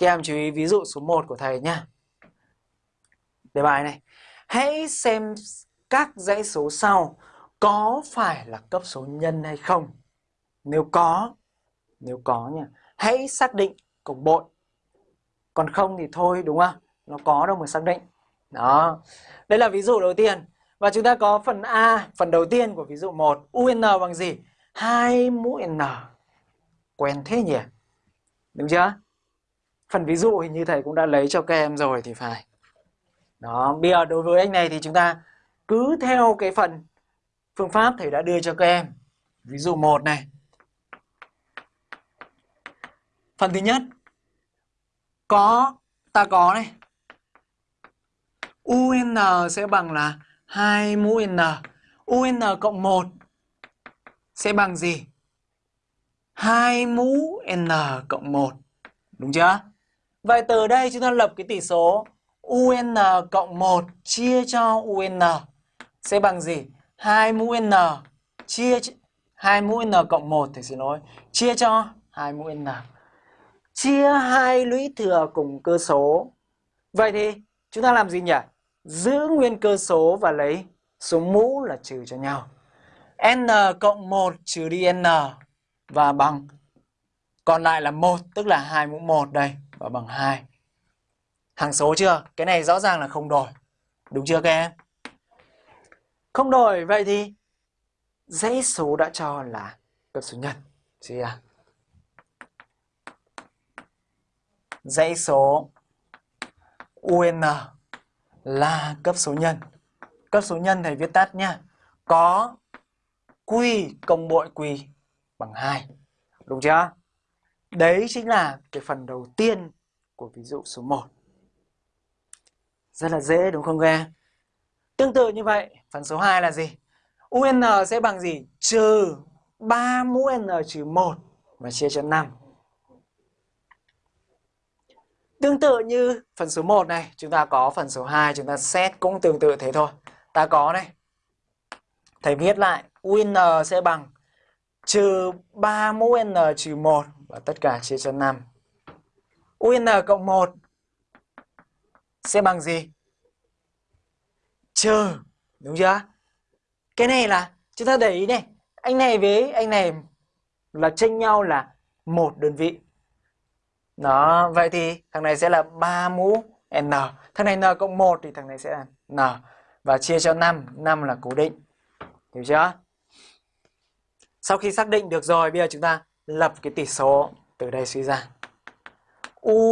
Các em chú ý ví dụ số 1 của thầy nha Đề bài này. Hãy xem các dãy số sau có phải là cấp số nhân hay không. Nếu có, nếu có nha, hãy xác định cộng bội. Còn không thì thôi đúng không? Nó có đâu mà xác định. Đó. Đây là ví dụ đầu tiên. Và chúng ta có phần A, phần đầu tiên của ví dụ 1. UN bằng gì? 2 mũ N. Quen thế nhỉ? Đúng chưa? Phần ví dụ hình như thầy cũng đã lấy cho các em rồi thì phải. Đó, bây giờ đối với anh này thì chúng ta cứ theo cái phần phương pháp thầy đã đưa cho các em. Ví dụ một này. Phần thứ nhất có ta có này. UN sẽ bằng là 2 mũ N. UN cộng 1 sẽ bằng gì? 2 mũ N cộng 1. Đúng chưa? Vậy từ đây chúng ta lập cái tỷ số UN cộng 1 chia cho UN sẽ bằng gì? 2 mũ N chia 2 mũ N cộng 1 thì xin lỗi. Chia cho 2 mũ N. Chia hai lũy thừa cùng cơ số. Vậy thì chúng ta làm gì nhỉ? Giữ nguyên cơ số và lấy số mũ là trừ cho nhau. N cộng 1 trừ đi N và bằng còn lại là 1 tức là 2 mũ 1 đây và bằng 2. Hàng số chưa? Cái này rõ ràng là không đổi. Đúng chưa các em? Không đổi vậy thì dãy số đã cho là cấp số nhân. Gì à? Dãy số UN là cấp số nhân. Cấp số nhân thầy viết tắt nha, Có Q cộng bội Q bằng 2. Đúng chưa? Đấy chính là cái phần đầu tiên của ví dụ số 1. Rất là dễ đúng không các em? Tương tự như vậy, phần số 2 là gì? UN sẽ bằng gì? Trừ 3 mũ N trừ 1 và chia cho 5. Tương tự như phần số 1 này, chúng ta có phần số 2, chúng ta xét cũng tương tự thế thôi. Ta có này. Thầy viết lại, UN sẽ bằng trừ 3 mũ N trừ 1 và tất cả chia cho 5. UN cộng 1 sẽ bằng gì? Trừ, đúng chưa? Cái này là chúng ta để ý này, anh này với anh này là chênh nhau là một đơn vị. Đó, vậy thì thằng này sẽ là 3 mũ N. Thằng này N cộng 1 thì thằng này sẽ là N. Và chia cho 5, 5 là cố định. Hiểu chưa? Sau khi xác định được rồi, bây giờ chúng ta lập cái tỷ số từ đây suy ra. U